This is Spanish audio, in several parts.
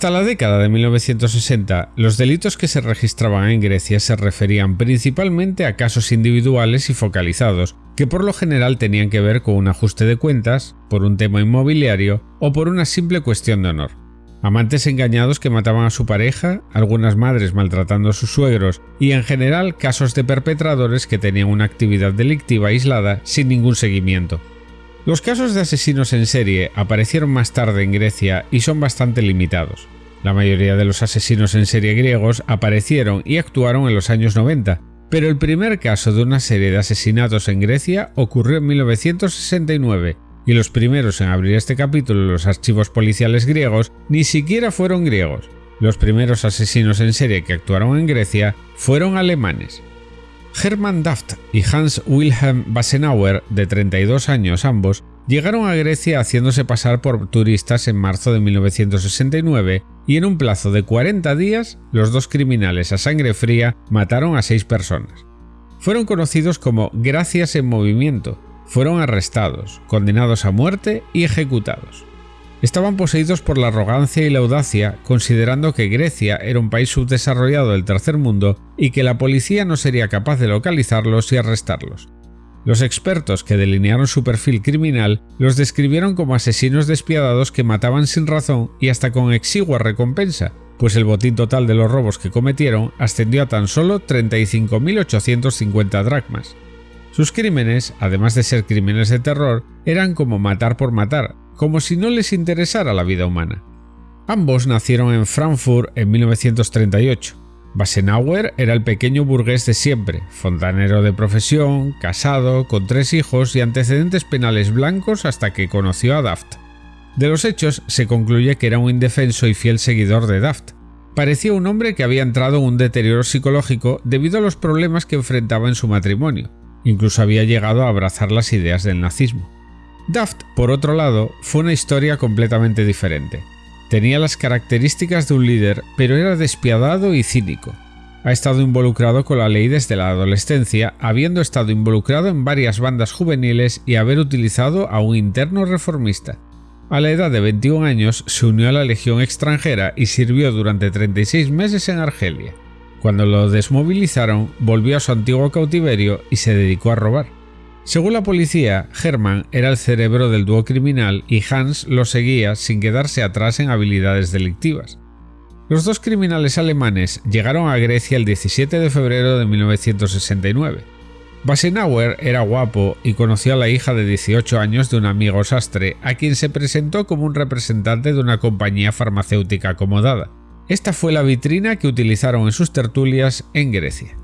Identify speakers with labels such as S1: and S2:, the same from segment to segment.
S1: Hasta la década de 1960, los delitos que se registraban en Grecia se referían principalmente a casos individuales y focalizados, que por lo general tenían que ver con un ajuste de cuentas, por un tema inmobiliario o por una simple cuestión de honor. Amantes engañados que mataban a su pareja, algunas madres maltratando a sus suegros y en general casos de perpetradores que tenían una actividad delictiva aislada sin ningún seguimiento. Los casos de asesinos en serie aparecieron más tarde en Grecia y son bastante limitados. La mayoría de los asesinos en serie griegos aparecieron y actuaron en los años 90, pero el primer caso de una serie de asesinatos en Grecia ocurrió en 1969, y los primeros en abrir este capítulo en los archivos policiales griegos ni siquiera fueron griegos. Los primeros asesinos en serie que actuaron en Grecia fueron alemanes. Hermann Daft y Hans Wilhelm Basenauer, de 32 años ambos, llegaron a Grecia haciéndose pasar por turistas en marzo de 1969 y en un plazo de 40 días los dos criminales a sangre fría mataron a seis personas. Fueron conocidos como Gracias en Movimiento, fueron arrestados, condenados a muerte y ejecutados. Estaban poseídos por la arrogancia y la audacia, considerando que Grecia era un país subdesarrollado del tercer mundo y que la policía no sería capaz de localizarlos y arrestarlos. Los expertos que delinearon su perfil criminal los describieron como asesinos despiadados que mataban sin razón y hasta con exigua recompensa, pues el botín total de los robos que cometieron ascendió a tan solo 35.850 dracmas. Sus crímenes, además de ser crímenes de terror, eran como matar por matar, como si no les interesara la vida humana. Ambos nacieron en Frankfurt en 1938. Basenauer era el pequeño burgués de siempre, fontanero de profesión, casado, con tres hijos y antecedentes penales blancos hasta que conoció a Daft. De los hechos se concluye que era un indefenso y fiel seguidor de Daft. Parecía un hombre que había entrado en un deterioro psicológico debido a los problemas que enfrentaba en su matrimonio. Incluso había llegado a abrazar las ideas del nazismo. Daft, por otro lado, fue una historia completamente diferente. Tenía las características de un líder, pero era despiadado y cínico. Ha estado involucrado con la ley desde la adolescencia, habiendo estado involucrado en varias bandas juveniles y haber utilizado a un interno reformista. A la edad de 21 años se unió a la Legión extranjera y sirvió durante 36 meses en Argelia. Cuando lo desmovilizaron, volvió a su antiguo cautiverio y se dedicó a robar. Según la policía, Hermann era el cerebro del dúo criminal y Hans lo seguía sin quedarse atrás en habilidades delictivas. Los dos criminales alemanes llegaron a Grecia el 17 de febrero de 1969. Basenauer era guapo y conoció a la hija de 18 años de un amigo sastre a quien se presentó como un representante de una compañía farmacéutica acomodada. Esta fue la vitrina que utilizaron en sus tertulias en Grecia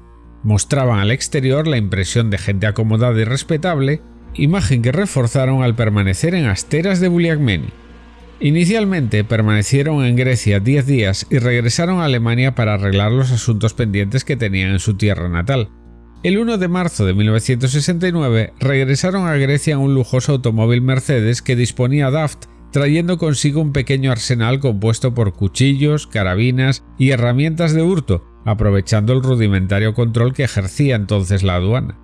S1: mostraban al exterior la impresión de gente acomodada y respetable, imagen que reforzaron al permanecer en Asteras de Buliagmeni. Inicialmente permanecieron en Grecia 10 días y regresaron a Alemania para arreglar los asuntos pendientes que tenían en su tierra natal. El 1 de marzo de 1969 regresaron a Grecia en un lujoso automóvil Mercedes que disponía Daft, trayendo consigo un pequeño arsenal compuesto por cuchillos, carabinas y herramientas de hurto, aprovechando el rudimentario control que ejercía entonces la aduana.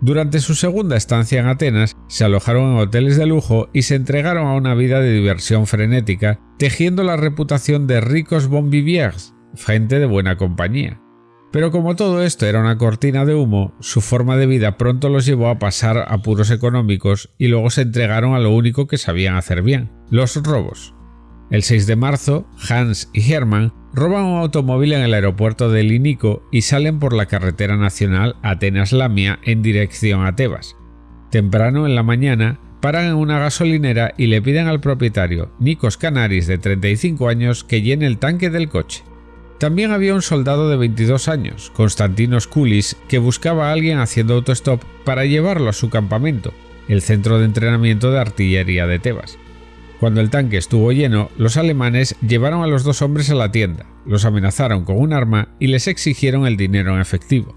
S1: Durante su segunda estancia en Atenas, se alojaron en hoteles de lujo y se entregaron a una vida de diversión frenética, tejiendo la reputación de ricos bon viviers, gente de buena compañía. Pero como todo esto era una cortina de humo, su forma de vida pronto los llevó a pasar apuros económicos y luego se entregaron a lo único que sabían hacer bien, los robos. El 6 de marzo, Hans y Hermann roban un automóvil en el aeropuerto de Linico y salen por la carretera nacional Atenas-Lamia en dirección a Tebas. Temprano en la mañana, paran en una gasolinera y le piden al propietario, Nikos Canaris de 35 años, que llene el tanque del coche. También había un soldado de 22 años, Konstantinos Kulis, que buscaba a alguien haciendo autostop para llevarlo a su campamento, el centro de entrenamiento de artillería de Tebas. Cuando el tanque estuvo lleno, los alemanes llevaron a los dos hombres a la tienda, los amenazaron con un arma y les exigieron el dinero en efectivo.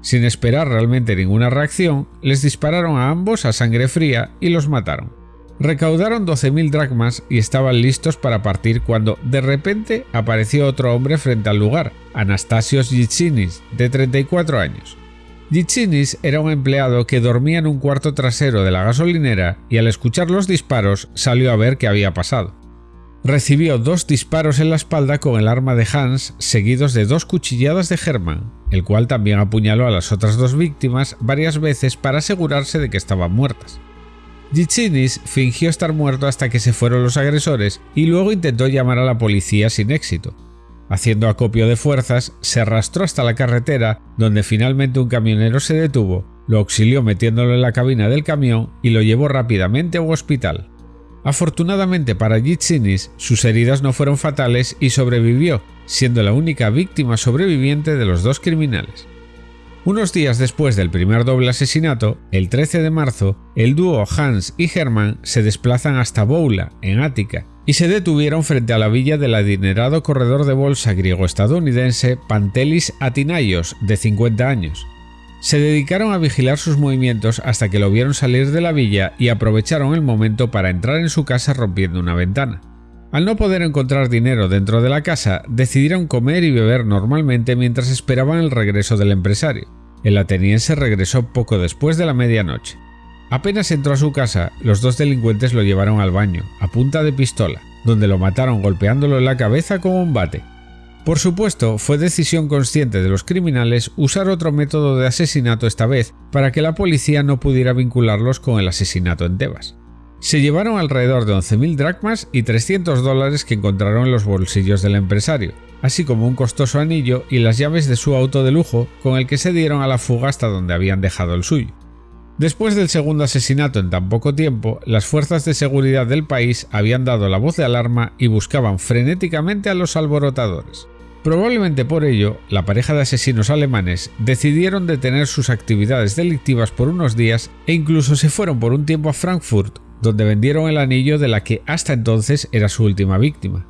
S1: Sin esperar realmente ninguna reacción, les dispararon a ambos a sangre fría y los mataron. Recaudaron 12.000 dracmas y estaban listos para partir cuando de repente apareció otro hombre frente al lugar, Anastasios Yitsinis, de 34 años. Gitsinis era un empleado que dormía en un cuarto trasero de la gasolinera y al escuchar los disparos salió a ver qué había pasado. recibió dos disparos en la espalda con el arma de Hans seguidos de dos cuchilladas de Hermann, el cual también apuñaló a las otras dos víctimas varias veces para asegurarse de que estaban muertas. Gichinis fingió estar muerto hasta que se fueron los agresores y luego intentó llamar a la policía sin éxito. Haciendo acopio de fuerzas, se arrastró hasta la carretera, donde finalmente un camionero se detuvo, lo auxilió metiéndolo en la cabina del camión y lo llevó rápidamente a un hospital. Afortunadamente para Gichinis, sus heridas no fueron fatales y sobrevivió, siendo la única víctima sobreviviente de los dos criminales. Unos días después del primer doble asesinato, el 13 de marzo, el dúo Hans y Hermann se desplazan hasta Boula, en Ática, y se detuvieron frente a la villa del adinerado corredor de bolsa griego-estadounidense Pantelis Atinaios, de 50 años. Se dedicaron a vigilar sus movimientos hasta que lo vieron salir de la villa y aprovecharon el momento para entrar en su casa rompiendo una ventana. Al no poder encontrar dinero dentro de la casa, decidieron comer y beber normalmente mientras esperaban el regreso del empresario. El ateniense regresó poco después de la medianoche. Apenas entró a su casa, los dos delincuentes lo llevaron al baño, a punta de pistola, donde lo mataron golpeándolo en la cabeza con un bate. Por supuesto, fue decisión consciente de los criminales usar otro método de asesinato esta vez para que la policía no pudiera vincularlos con el asesinato en Tebas. Se llevaron alrededor de 11.000 dracmas y 300 dólares que encontraron en los bolsillos del empresario, así como un costoso anillo y las llaves de su auto de lujo con el que se dieron a la fuga hasta donde habían dejado el suyo. Después del segundo asesinato en tan poco tiempo, las fuerzas de seguridad del país habían dado la voz de alarma y buscaban frenéticamente a los alborotadores. Probablemente por ello, la pareja de asesinos alemanes decidieron detener sus actividades delictivas por unos días e incluso se fueron por un tiempo a Frankfurt donde vendieron el anillo de la que hasta entonces era su última víctima.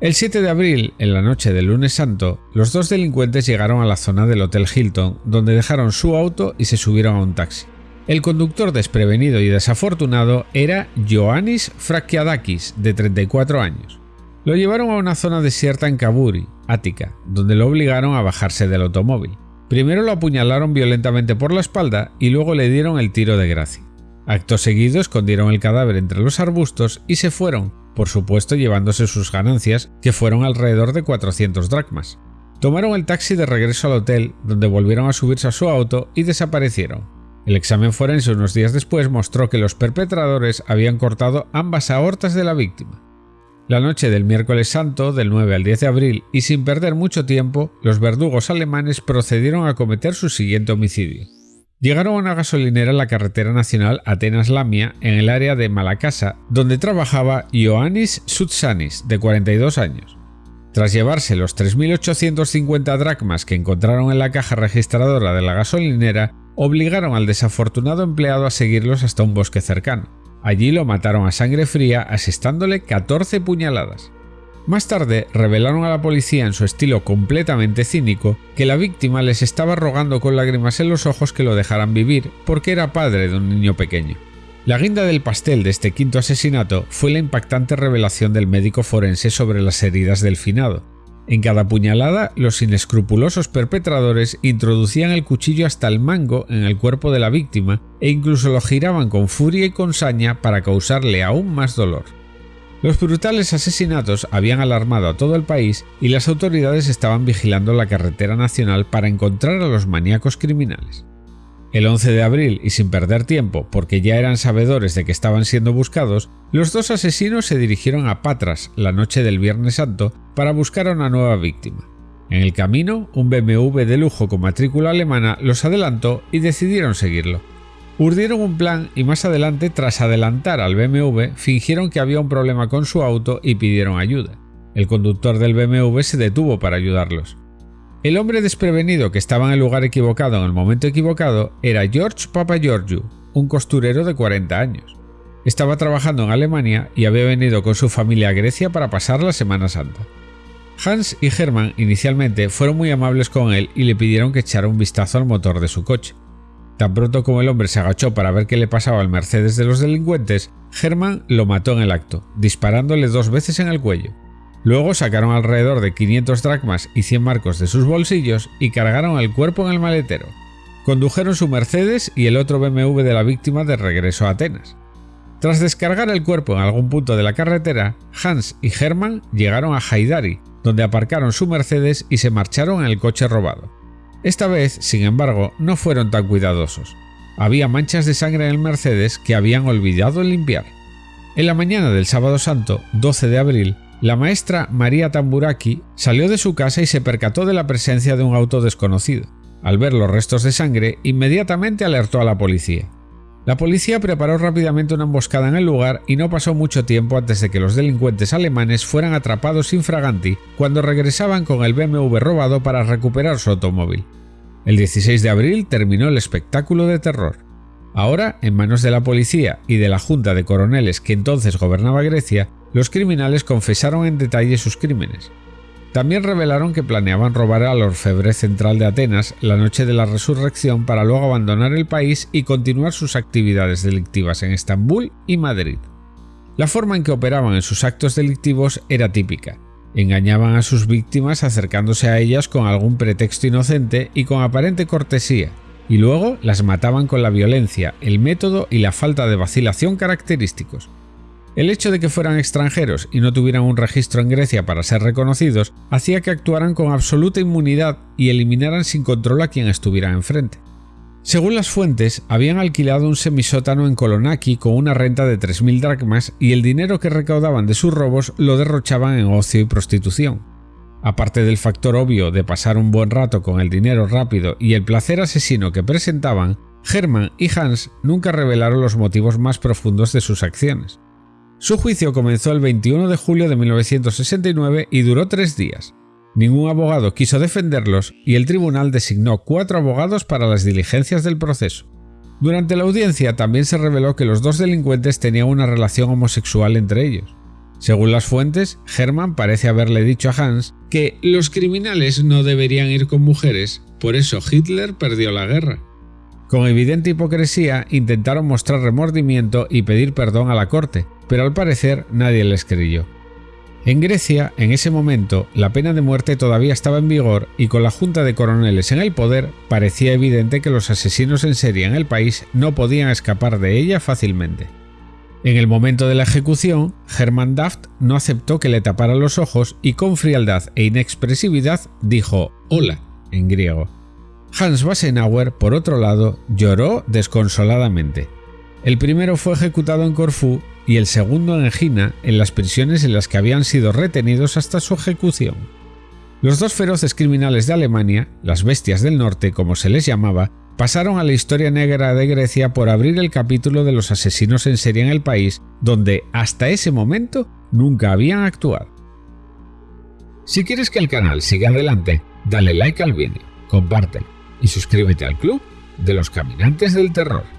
S1: El 7 de abril, en la noche del lunes santo, los dos delincuentes llegaron a la zona del Hotel Hilton, donde dejaron su auto y se subieron a un taxi. El conductor desprevenido y desafortunado era Ioannis Frakiadakis, de 34 años. Lo llevaron a una zona desierta en Kaburi, Ática, donde lo obligaron a bajarse del automóvil. Primero lo apuñalaron violentamente por la espalda y luego le dieron el tiro de gracia. Acto seguido escondieron el cadáver entre los arbustos y se fueron, por supuesto llevándose sus ganancias, que fueron alrededor de 400 dracmas. Tomaron el taxi de regreso al hotel, donde volvieron a subirse a su auto y desaparecieron. El examen forense unos días después mostró que los perpetradores habían cortado ambas aortas de la víctima. La noche del miércoles santo, del 9 al 10 de abril, y sin perder mucho tiempo, los verdugos alemanes procedieron a cometer su siguiente homicidio. Llegaron a una gasolinera en la carretera nacional Atenas-Lamia, en el área de Malacasa, donde trabajaba Ioannis Sutsanis, de 42 años. Tras llevarse los 3.850 dracmas que encontraron en la caja registradora de la gasolinera, obligaron al desafortunado empleado a seguirlos hasta un bosque cercano. Allí lo mataron a sangre fría asestándole 14 puñaladas. Más tarde revelaron a la policía en su estilo completamente cínico que la víctima les estaba rogando con lágrimas en los ojos que lo dejaran vivir porque era padre de un niño pequeño. La guinda del pastel de este quinto asesinato fue la impactante revelación del médico forense sobre las heridas del finado. En cada puñalada, los inescrupulosos perpetradores introducían el cuchillo hasta el mango en el cuerpo de la víctima e incluso lo giraban con furia y con saña para causarle aún más dolor. Los brutales asesinatos habían alarmado a todo el país y las autoridades estaban vigilando la carretera nacional para encontrar a los maníacos criminales. El 11 de abril, y sin perder tiempo, porque ya eran sabedores de que estaban siendo buscados, los dos asesinos se dirigieron a Patras la noche del Viernes Santo para buscar a una nueva víctima. En el camino, un BMW de lujo con matrícula alemana los adelantó y decidieron seguirlo. Urdieron un plan y más adelante, tras adelantar al BMW, fingieron que había un problema con su auto y pidieron ayuda. El conductor del BMW se detuvo para ayudarlos. El hombre desprevenido que estaba en el lugar equivocado en el momento equivocado era George Papageorgiou, un costurero de 40 años. Estaba trabajando en Alemania y había venido con su familia a Grecia para pasar la Semana Santa. Hans y Hermann inicialmente fueron muy amables con él y le pidieron que echara un vistazo al motor de su coche. Tan pronto como el hombre se agachó para ver qué le pasaba al Mercedes de los delincuentes, Herman lo mató en el acto, disparándole dos veces en el cuello. Luego sacaron alrededor de 500 dracmas y 100 marcos de sus bolsillos y cargaron el cuerpo en el maletero. Condujeron su Mercedes y el otro BMW de la víctima de regreso a Atenas. Tras descargar el cuerpo en algún punto de la carretera, Hans y Hermann llegaron a Haidari, donde aparcaron su Mercedes y se marcharon en el coche robado. Esta vez, sin embargo, no fueron tan cuidadosos. Había manchas de sangre en el Mercedes que habían olvidado limpiar. En la mañana del sábado santo, 12 de abril, la maestra María Tamburaki salió de su casa y se percató de la presencia de un auto desconocido. Al ver los restos de sangre, inmediatamente alertó a la policía. La policía preparó rápidamente una emboscada en el lugar y no pasó mucho tiempo antes de que los delincuentes alemanes fueran atrapados infraganti cuando regresaban con el BMW robado para recuperar su automóvil. El 16 de abril terminó el espectáculo de terror. Ahora, en manos de la policía y de la junta de coroneles que entonces gobernaba Grecia, los criminales confesaron en detalle sus crímenes. También revelaron que planeaban robar al orfebre central de Atenas la noche de la resurrección para luego abandonar el país y continuar sus actividades delictivas en Estambul y Madrid. La forma en que operaban en sus actos delictivos era típica. Engañaban a sus víctimas acercándose a ellas con algún pretexto inocente y con aparente cortesía, y luego las mataban con la violencia, el método y la falta de vacilación característicos. El hecho de que fueran extranjeros y no tuvieran un registro en Grecia para ser reconocidos hacía que actuaran con absoluta inmunidad y eliminaran sin control a quien estuviera enfrente. Según las fuentes, habían alquilado un semisótano en Kolonaki con una renta de 3.000 dracmas y el dinero que recaudaban de sus robos lo derrochaban en ocio y prostitución. Aparte del factor obvio de pasar un buen rato con el dinero rápido y el placer asesino que presentaban, Hermann y Hans nunca revelaron los motivos más profundos de sus acciones. Su juicio comenzó el 21 de julio de 1969 y duró tres días. Ningún abogado quiso defenderlos y el tribunal designó cuatro abogados para las diligencias del proceso. Durante la audiencia también se reveló que los dos delincuentes tenían una relación homosexual entre ellos. Según las fuentes, Hermann parece haberle dicho a Hans que los criminales no deberían ir con mujeres, por eso Hitler perdió la guerra. Con evidente hipocresía intentaron mostrar remordimiento y pedir perdón a la corte, pero al parecer nadie les creyó. En Grecia, en ese momento, la pena de muerte todavía estaba en vigor y con la junta de coroneles en el poder, parecía evidente que los asesinos en serie en el país no podían escapar de ella fácilmente. En el momento de la ejecución, Hermann Daft no aceptó que le tapara los ojos y con frialdad e inexpresividad dijo hola en griego. Hans Wassenauer, por otro lado, lloró desconsoladamente. El primero fue ejecutado en Corfú y el segundo en Egina, en las prisiones en las que habían sido retenidos hasta su ejecución. Los dos feroces criminales de Alemania, las bestias del norte como se les llamaba, pasaron a la historia negra de Grecia por abrir el capítulo de los asesinos en serie en el país, donde hasta ese momento nunca habían actuado. Si quieres que el canal siga adelante, dale like al vídeo, compártelo y suscríbete al club de los caminantes del terror.